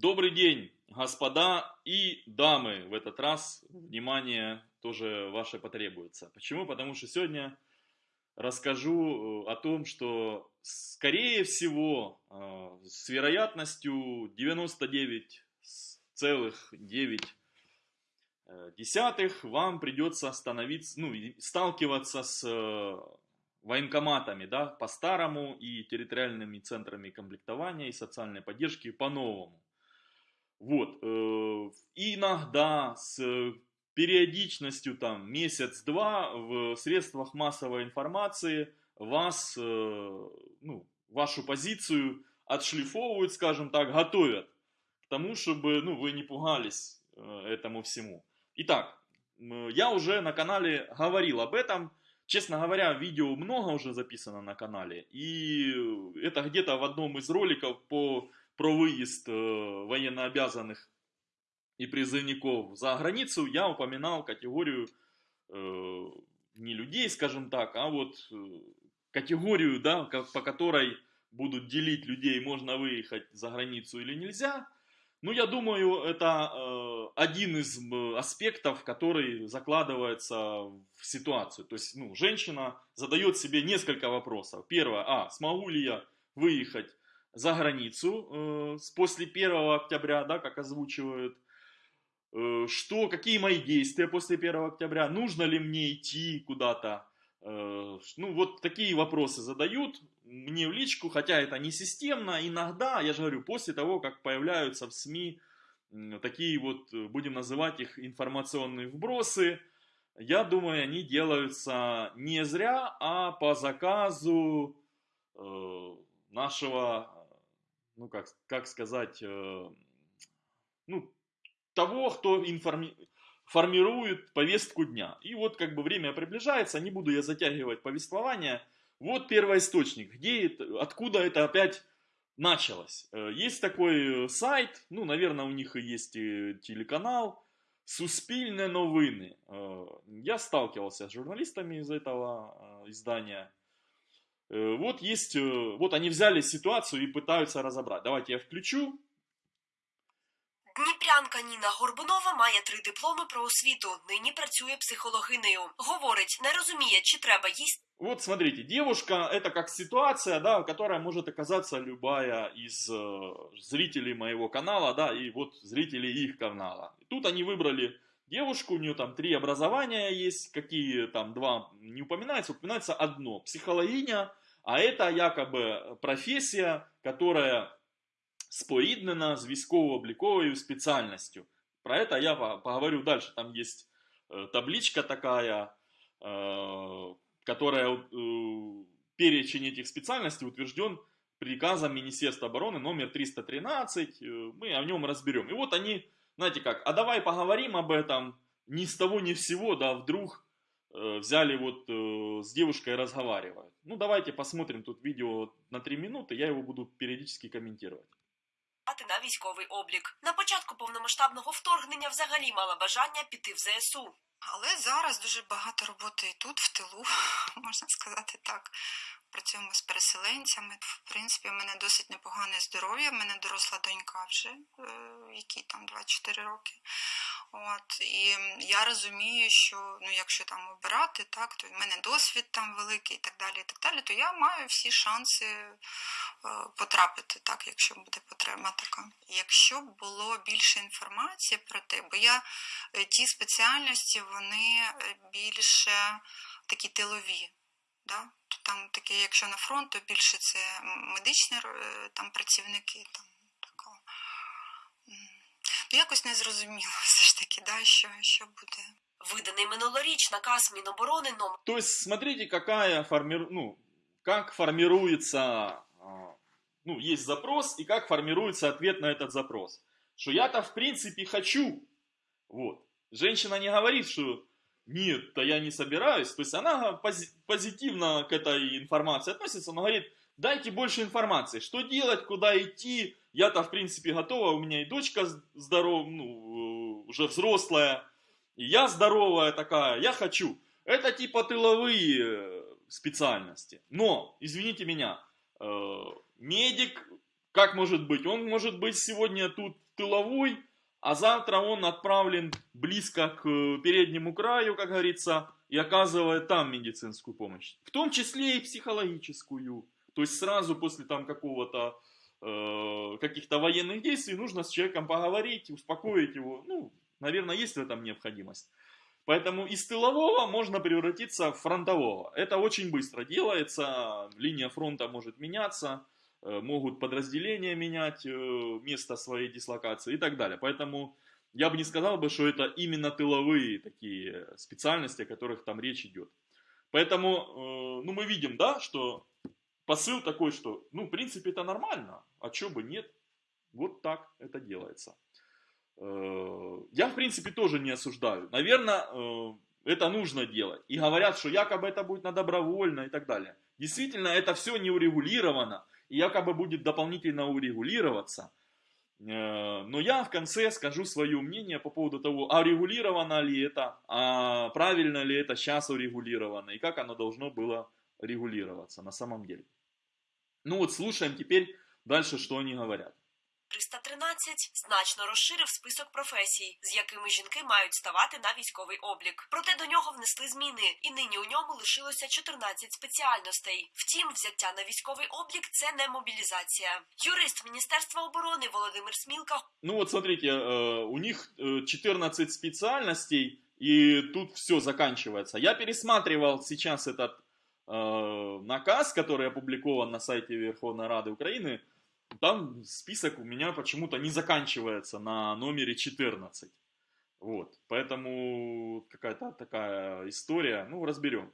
Добрый день, господа и дамы. В этот раз внимание тоже ваше потребуется. Почему? Потому что сегодня расскажу э, о том, что скорее всего э, с вероятностью 99,9 десятых вам придется становиться, ну, сталкиваться с э, военкоматами, да, по-старому и территориальными центрами комплектования и социальной поддержки по-новому. Вот. Э, и иногда с периодичностью там месяц-два в средствах массовой информации вас, э, ну, вашу позицию отшлифовывают, скажем так, готовят к тому, чтобы ну, вы не пугались э, этому всему. Итак, я уже на канале говорил об этом. Честно говоря, видео много уже записано на канале. И это где-то в одном из роликов по про выезд э, военнообязанных и призывников за границу, я упоминал категорию э, не людей, скажем так, а вот э, категорию, да, по которой будут делить людей, можно выехать за границу или нельзя. Ну, я думаю, это э, один из аспектов, который закладывается в ситуацию. То есть, ну, женщина задает себе несколько вопросов. Первое, а, смогу ли я выехать за границу э, после 1 октября, да, как озвучивают, э, что, какие мои действия после 1 октября, нужно ли мне идти куда-то, э, ну вот такие вопросы задают мне в личку, хотя это не системно, иногда, я же говорю, после того, как появляются в СМИ такие вот, будем называть их информационные вбросы, я думаю, они делаются не зря, а по заказу э, нашего ну как, как сказать, э, ну, того, кто информи формирует повестку дня. И вот как бы время приближается, не буду я затягивать повествование. Вот первоисточник, где это, откуда это опять началось. Э, есть такой сайт, ну, наверное, у них и есть и телеканал, Суспильные новины. Э, я сталкивался с журналистами из этого издания. Э, вот есть, э, вот они взяли ситуацию и пытаются разобрать. Давайте я включу. Дніпрянка Ніна Горбунова має три дипломи про освіту. Нині працює психологинею. Говорить, не розуміє, чи треба їсти. Вот смотрите, девушка это как ситуация, да, которая может оказаться любая из э, зрителей моего канала, да, и вот зрителей их канала. тут они выбрали девушку, у нее там три образования есть, какие там два не упоминаются, упоминается одно, психологиня, а это якобы професія, которая споріднена з військово-обліковою спеціальністю. Про это я поговорю дальше. Там есть э, табличка такая, э, которая э, перечень этих специальностей утвержден приказом Министерства обороны номер 313. Мы о нем разберем. И вот они, знаете как, а давай поговорим об этом ни с того ни с сего, да, вдруг Э, взяли вот э, с девушкой разговаривают. Ну давайте посмотрим тут видео на 3 минуты, я его буду периодически комментировать. на військовий облік. На початку повномасштабного вторгнення взагалі мала бажання піти в ЗСУ. Але зараз дуже багато роботи і тут, в тилу, можна сказати так. Працюємо з переселенцями. В принципі, в мене досить непогане здоров'я. В мене доросла донька вже, е, якій там 24 роки. От, І я розумію, що ну, якщо там обирати, так, то в мене досвід там великий і так далі, і так далі, то я маю всі шанси е, потрапити, так, якщо буде потреба така. Якщо б було більше інформації про те, бо я е, ті спеціальності, вони більше такі тилові. Да? Там таке, якщо на фронт, то більше це медичні е, там працівники. Там, такого. Ну, якось не зрозуміло все ж таки, да, що, що буде. Виданий минулоріч наказ Міноборони номер. То есть, смотрите, какая форми... ну, как формируется, ну, есть запрос, и как формируется ответ на этот запрос. Что я-то, в принципе, хочу. Вот. Женщина не говорит, что нет, то я не собираюсь. То есть она позитивно к этой информации относится, но говорит, дайте больше информации, что делать, куда идти. Я-то, в принципе, готова, у меня и дочка здорова, ну, уже взрослая, и я здоровая такая, я хочу. Это типа тыловые э, специальности. Но, извините меня, э, медик, как может быть? Он может быть сегодня тут тыловой, а завтра он отправлен близко к э, переднему краю, как говорится, и оказывает там медицинскую помощь. В том числе и психологическую. То есть сразу после там какого-то э, каких-то военных действий нужно с человеком поговорить, успокоить его. Ну, наверное, есть в этом необходимость. Поэтому из тылового можно превратиться в фронтового. Это очень быстро делается, линия фронта может меняться, могут подразделения менять э, место своей дислокации и так далее. Поэтому я бы не сказал бы, что это именно тыловые такие специальности, о которых там речь идет. Поэтому, э, ну, мы видим, да, что посыл такой, что, ну, в принципе, это нормально, а чё бы нет. Вот так это делается. Э, я, в принципе, тоже не осуждаю. Наверное, э, это нужно делать. И говорят, что якобы это будет на добровольно и так далее. Действительно, это все не урегулировано. Якобы будет дополнительно урегулироваться. Э, но я в конце скажу свое мнение по поводу того, а регулировано ли это, а правильно ли это сейчас урегулировано, и как оно должно было регулироваться на самом деле. Ну вот слушаем теперь дальше, что они говорят. 313 значно розширив список професій, з якими жінки мають ставати на військовий облік. Проте до нього внесли зміни, і нині у ньому лишилося 14 спеціальностей. Втім, взяття на військовий облік це не мобілізація. Юрист Міністерства оборони Володимир Смілка Ну вот смотрите, э, у них э, 14 специальностей, и тут все заканчивается. Я пересматривал сейчас этот э, наказ, который опубликован на сайте Верховной Рады Украины, там список у меня почему-то не заканчивается на номере 14. Вот, поэтому какая-то такая история, ну, разберем.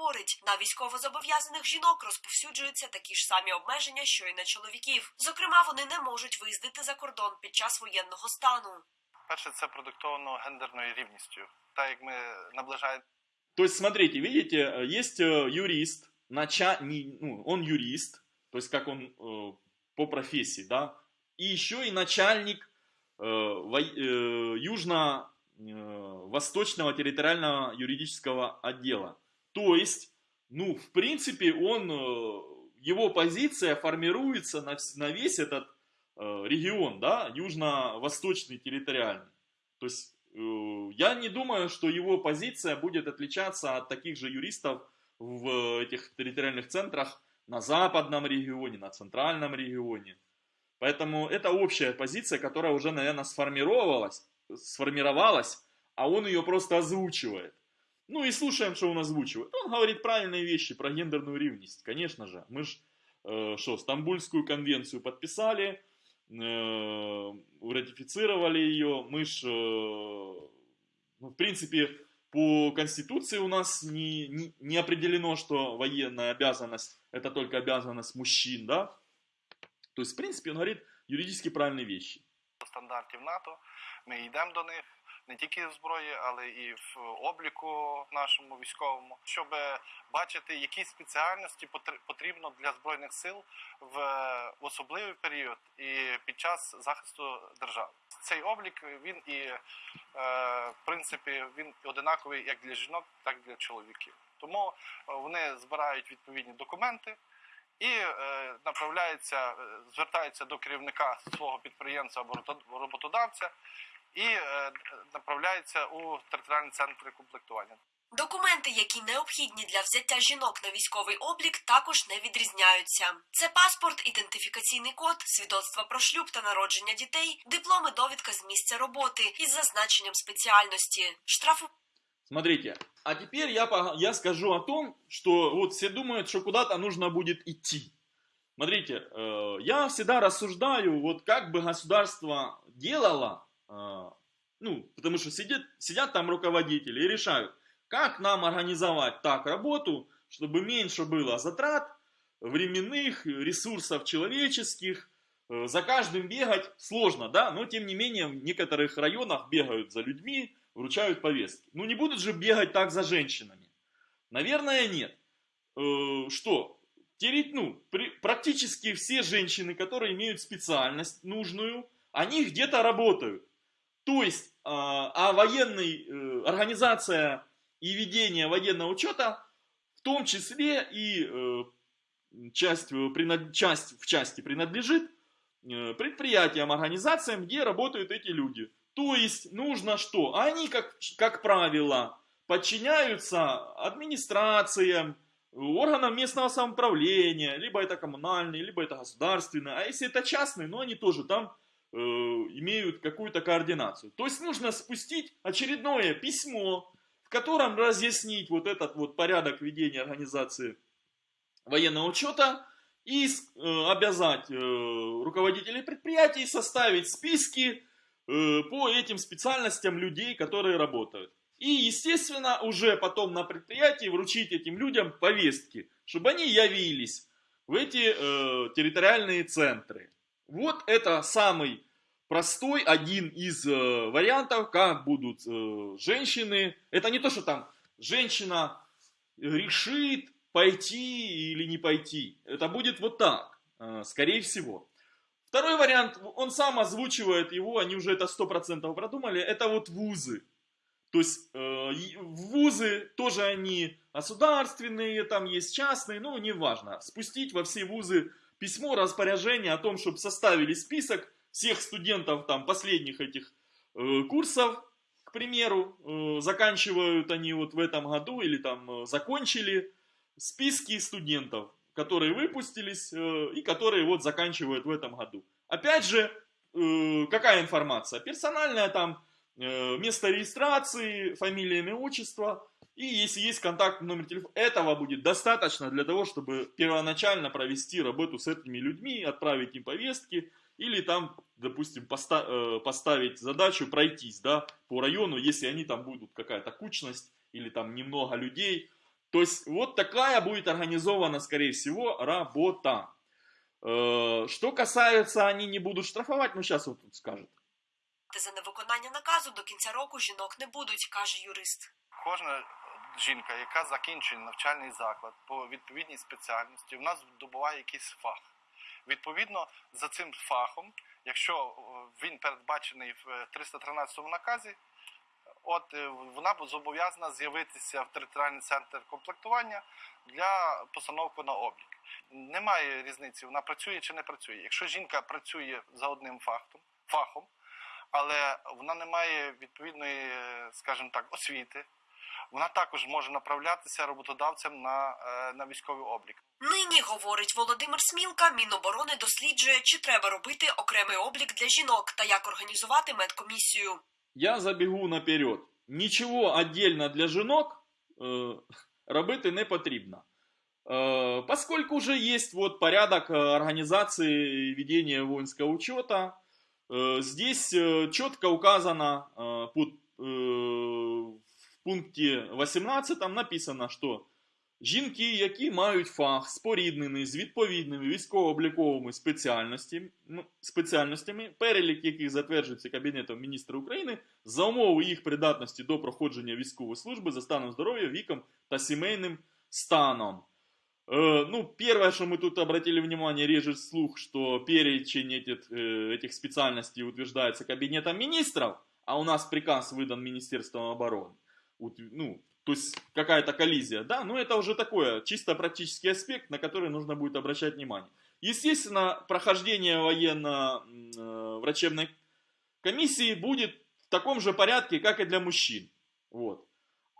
говорить, на військовозобов'язаних жінок розповсюджуються такі ж самі обмеження, що й на чоловіків. Зокрема, вони не можуть виїздити за кордон під час воєнного стану. Перше, це продиктовано гендерною рівністю. Так як ми наближаємо То есть, смотрите, видите, э, есть э, юрист, нача... не- ну, он юрист, то есть как он э, по профессии, да, и еще и начальник э, э, Южно-Восточного территориального юридического отдела. То есть, ну, в принципе, он, э, его позиция формируется на, на весь этот регион, да, Южно-Восточный территориальный. То есть, я не думаю, что его позиция будет отличаться от таких же юристов в этих территориальных центрах на западном регионе, на центральном регионе. Поэтому это общая позиция, которая уже, наверное, сформировалась, сформировалась, а он ее просто озвучивает. Ну и слушаем, что он озвучивает. Он говорит правильные вещи про гендерную ревность, конечно же. Мы же, что, Стамбульскую конвенцию подписали, э, ратифицировали ее. Мы же, ну, в принципе, по Конституции у нас не, не, не определено, что военная обязанность это только обязанность мужчин, да? То есть, в принципе, он говорит юридически правильные вещи. до стандартів НАТО. Ми йдемо до них не тільки в зброї, але і в обліку нашому військовому, щоб бачити, які спеціальності потр- потрібно для збройних сил в особливий період і під час захисту держави. Цей облік він і е, в принципі він одинаковий як для жінок, так і для чоловіків. Тому е, вони збирають відповідні документи і е, направляються, е, звертаються до керівника свого підприємства або роботодавця і е, направляються у територіальні центри комплектування. Документи, які необхідні для взяття жінок на військовий облік, також не відрізняються. Це паспорт, ідентифікаційний код, свідоцтва про шлюб та народження дітей, дипломи, довідка з місця роботи із зазначенням спеціальності, штрафу Смотрите, а теперь я, пога- я скажу о том, что вот все думают, что куда-то нужно будет идти. Смотрите, э, я всегда рассуждаю, вот как бы государство делало, э, ну, потому что сидят, сидят там руководители и решают, как нам организовать так работу, чтобы меньше было затрат временных, ресурсов человеческих, Э, за каждым бегать сложно, да, но тем не менее в некоторых районах бегают за людьми, вручают повестки. Ну не будут же бегать так за женщинами. Наверное, нет. Э, что? Тереть, ну, практически все женщины, которые имеют специальность нужную, они где-то работают. То есть, а, а военный, э, организация и ведение военного учета, в том числе и э, часть, э, часть в части принадлежит предприятиям, организациям, где работают эти люди. То есть нужно что? Они, как, как правило, подчиняются администрациям, органам местного самоуправления, либо это коммунальные, либо это государственные. А если это частные, ну они тоже там э, имеют какую-то координацию. То есть нужно спустить очередное письмо, в котором разъяснить вот этот вот порядок ведения организации военного учета и э, обязать э, руководителей предприятий составить списки по этим специальностям людей, которые работают. И, естественно, уже потом на предприятии вручить этим людям повестки, чтобы они явились в эти э, территориальные центры. Вот это самый простой один из э, вариантов, как будут э, женщины. Это не то, что там женщина решит пойти или не пойти. Это будет вот так, э, скорее всего. Второй вариант, он сам озвучивает его, они уже это 100% продумали, это вот вузы. То есть э, вузы тоже они государственные, там есть частные, ну неважно. Спустить во все вузы письмо, распоряжение о том, чтобы составили список всех студентов там последних этих э, курсов, к примеру, э, заканчивают они вот в этом году или там э, закончили списки студентов, которые выпустились э, и которые вот заканчивают в этом году. Опять же, э, какая информация? Персональная там место регистрации, фамилия, имя, отчество. И если есть контактный номер телефона, этого будет достаточно для того, чтобы первоначально провести работу с этими людьми, отправить им повестки, или там, допустим, поста э, поставить задачу пройтись да, по району, если они там будут какая-то кучность, или там немного людей. То есть вот такая будет организована, скорее всего, работа. Э, что касается, они не будут штрафовать, ну сейчас вот тут скажет. За невиконання наказу до кінця року жінок не будуть, каже юрист. Кожна жінка, яка закінчує навчальний заклад по відповідній спеціальності, в нас добуває якийсь фах. Відповідно, за цим фахом, якщо він передбачений в 313 наказі, от е, вона зобов'язана з'явитися в територіальний центр комплектування для постановки на облік. Немає різниці, вона працює чи не працює. Якщо жінка працює за одним фахом, фахом але вона не має відповідної, скажімо так, освіти. Вона також може направлятися роботодавцям на е, на військовий облік. Нині говорить Володимир Смілка. Міноборони досліджує, чи треба робити окремий облік для жінок та як організувати медкомісію. Я забігу наперед. Нічого отдельно для жінок э, робити не потрібно. Э, поскольку уже есть вот порядок организации ведения воинского учета, Э, здесь э, четко указано э, в пункте 18 написано, що жінки, які мають фах споріднений з відповідними військово-обліковими спеціальностями, спеціальностями, перелік яких затверджується Кабінетом міністра України, за умови їх придатності до проходження військової служби за станом здоров'я, віком та сімейним станом. Э, ну, первое, что мы тут обратили внимание, режет слух, что перечень этих, э, этих специальностей утверждается Кабинетом министров, а у нас приказ выдан Министерством обороны. Ну, то есть какая-то коллизия, да, но это уже такое чисто практический аспект, на который нужно будет обращать внимание. Естественно, прохождение военно-врачебной э, комиссии будет в таком же порядке, как и для мужчин. Вот.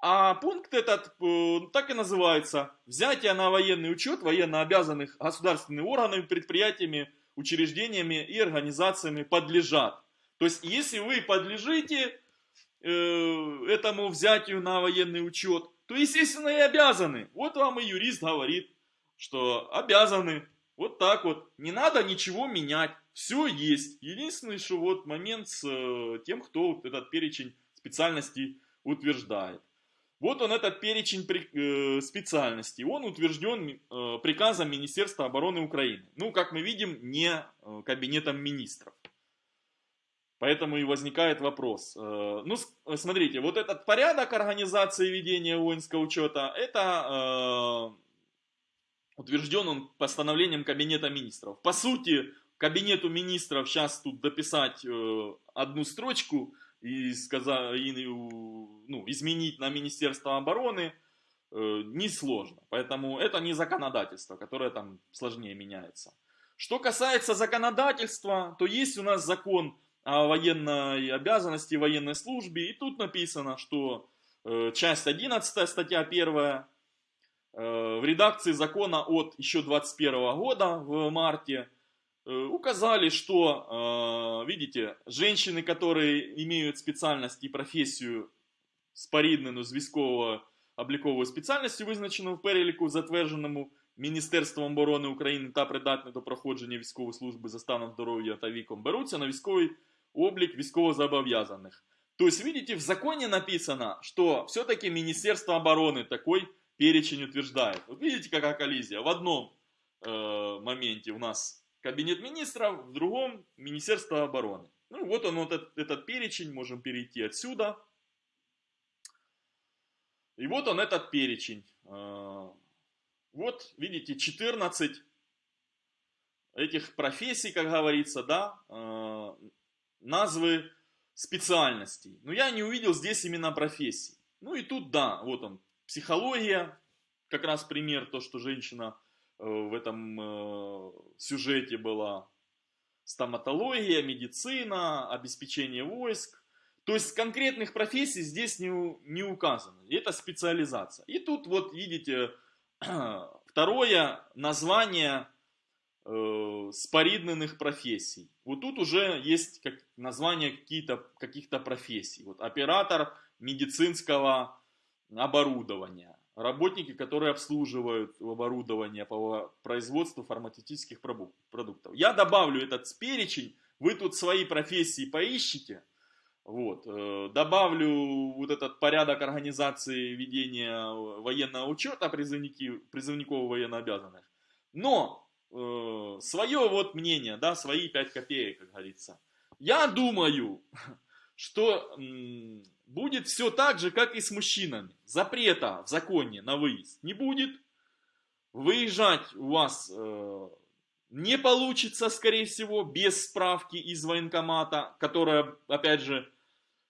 А пункт этот э, так и называется. Взятие на военный учет военно обязанных государственными органами, предприятиями, учреждениями и организациями подлежат. То есть, если вы подлежите э, этому взятию на военный учет, то, естественно, и обязаны. Вот вам и юрист говорит, что обязаны. Вот так вот. Не надо ничего менять. Все есть. Единственный, что вот момент с э, тем, кто этот перечень специальностей утверждает. Вот он этот перечень э, специальностей. Он утвержден э, приказом Министерства обороны Украины. Ну, как мы видим, не э, кабинетом министров. Поэтому и возникает вопрос. Ну, смотрите, вот этот порядок организации ведения воинского учета, это утвержден он постановлением Кабинета министров. По сути, Кабинету министров сейчас тут дописать одну строчку – и, сказать, и ну, изменить на Министерство обороны э, несложно. Поэтому это не законодательство, которое там сложнее меняется. Что касается законодательства, то есть у нас закон о военной обязанности, военной службе, и тут написано, что э, часть 11, статья 1, э, в редакции закона от еще 21 года, в марте, указали, что, э, видите, женщины, которые имеют специальность и профессию споріднену з військово-обліковою спеціальністю, визначену в переліку, затвердженому Міністерством оборони України та придатні до проходження військової служби за станом здоров'я та віком, беруться на військовий облик військовозобов'язаних. То есть, видите, в законе написано, что все-таки Министерство обороны такой перечень утверждает. Вот видите, какая коллизия. В одном э, моменте у нас Кабинет министров, в другом Министерство обороны. Ну вот он, вот этот, этот перечень, можем перейти отсюда. И вот он, этот перечень. Э, вот, видите, 14 этих профессий, как говорится, да, э, назвы специальностей. Но я не увидел здесь именно профессий. Ну и тут, да, вот он, психология, как раз пример, то, что женщина в этом сюжете была. Стоматология, медицина, обеспечение войск, то есть конкретных профессий здесь не, не указано. Это специализация. И тут вот видите второе название э, споридненных профессий. Вот тут уже есть как, название каких-то каких профессий. Вот оператор медицинского оборудования. Работники, которые обслуживают оборудование по производству фармацевтических продуктов. Я добавлю этот перечень. Вы тут свои профессии поищите вот. Э, добавлю вот этот порядок организации ведения военного учета призывников военнообязанных. Но э, свое вот мнение, да, свои 5 копеек, как говорится. Я думаю, что будет все так же, как и с мужчинами. Запрета в законе на выезд не будет. Выезжать у вас э, не получится, скорее всего, без справки из военкомата, которая, опять же,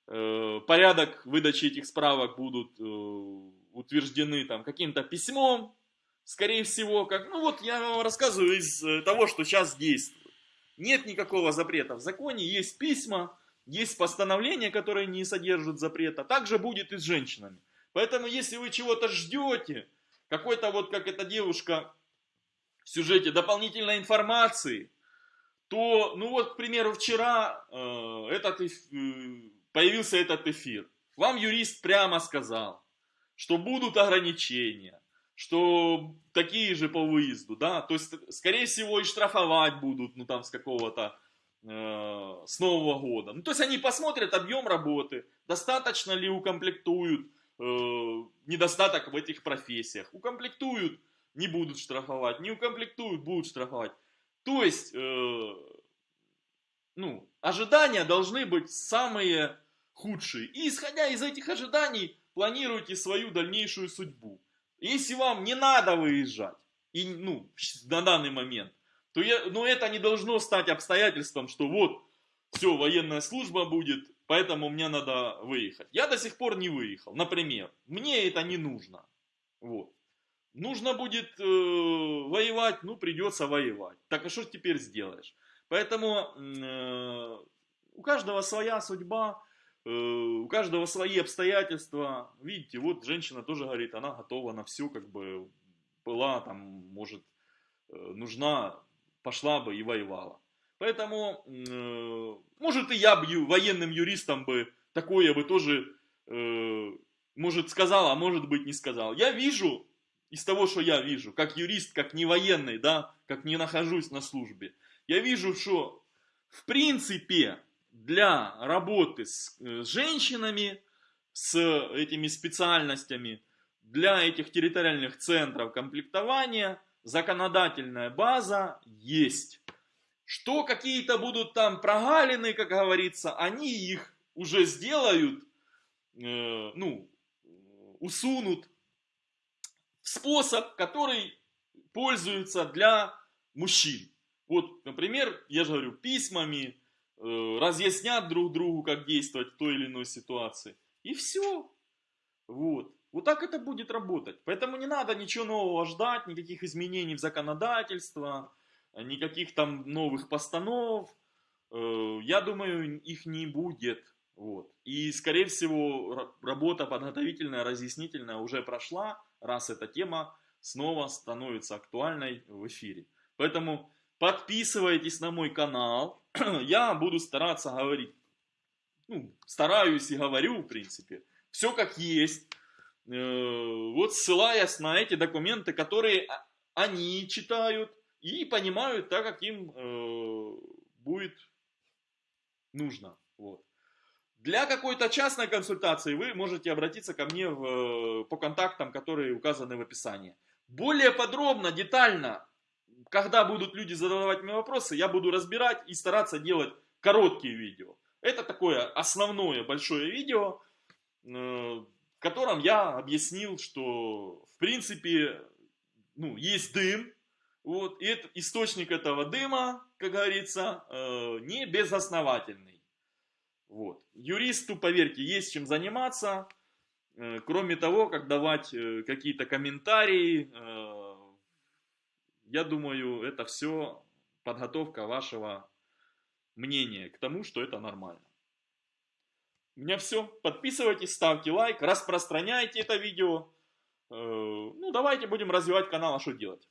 Э, порядок выдачи этих справок будут э, утверждены там каким-то письмом, скорее всего, как, ну вот я вам рассказываю из э, того, что сейчас действует. Нет никакого запрета в законе, есть письма, есть постановления, которые не содержат запрета. Также будет и с женщинами. Поэтому, если вы чего-то ждете, какой-то вот, как эта девушка в сюжете, дополнительной информации, то, ну вот, к примеру, вчера э, этот э, появился этот эфир. Вам юрист прямо сказал, что будут ограничения, что такие же по выезду, да, то есть, скорее всего, и штрафовать будут, ну, там, с какого-то, с Нового года. Ну, то есть, они посмотрят объем работы, достаточно ли укомплектуют э, недостаток в этих профессиях. Укомплектуют, не будут штрафовать, не укомплектуют, будут штрафовать. То есть, э, ну, ожидания должны быть самые худшие. И исходя из этих ожиданий, планируйте свою дальнейшую судьбу. Если вам не надо выезжать, и, ну, на данный момент, то я, ну, это не должно стать обстоятельством, что вот, все, военная служба будет, поэтому мне надо выехать. Я до сих пор не выехал, например. Мне это не нужно. Вот. Нужно будет э, воевать, ну, придется воевать. Так а что теперь сделаешь? Поэтому э, у каждого своя судьба, Э, у каждого свои обстоятельства. Видите, вот женщина тоже говорит, она готова на все, как бы была там, может, э, нужна, пошла бы и воевала. Поэтому, э, может, и я бы военным юристом бы такое бы тоже, может, сказал, а может быть, не сказал. Я вижу, из того, что я вижу, как юрист, как не военный, да, как не нахожусь на службе, я вижу, что, в принципе, для работы с э, женщинами, с этими специальностями, для этих территориальных центров комплектования законодательная база есть. Что какие-то будут там прогалины, как говорится, они их уже сделают, э, ну, усунут в способ, который пользуется для мужчин. Вот, например, я же говорю, письмами, Э, разъяснят друг другу, как действовать в той или иной ситуации. И все. Вот. Вот так это будет работать. Поэтому не надо ничего нового ждать, никаких изменений в законодательство. никаких там новых постанов, э, я думаю, их не будет. Вот. И, скорее всего, работа подготовительная, разъяснительная уже прошла, раз эта тема снова становится актуальной в эфире. Поэтому подписывайтесь на мой канал. Я буду стараться говорить, ну, стараюсь и говорю, в принципе, все как есть. Э, вот ссылаясь на эти документы, которые они читают и понимают так, как им э, будет нужно. Вот. Для какой-то частной консультации вы можете обратиться ко мне в, по контактам, которые указаны в описании. Более подробно, детально, когда будут люди задавать мне вопросы, я буду разбирать и стараться делать короткие видео. Это такое основное большое видео, э, котором я объяснил, что в принципе ну, есть дым, вот, и это, источник этого дыма, как говорится, э, не безосновательный. Вот. Юристу, поверьте, есть чем заниматься. Э, кроме того, как давать э, какие-то комментарии, э, я думаю, это все подготовка вашего мнения к тому, что это нормально. У меня все. Подписывайтесь, ставьте лайк, распространяйте это видео. Ну, давайте будем развивать канал, а что делать?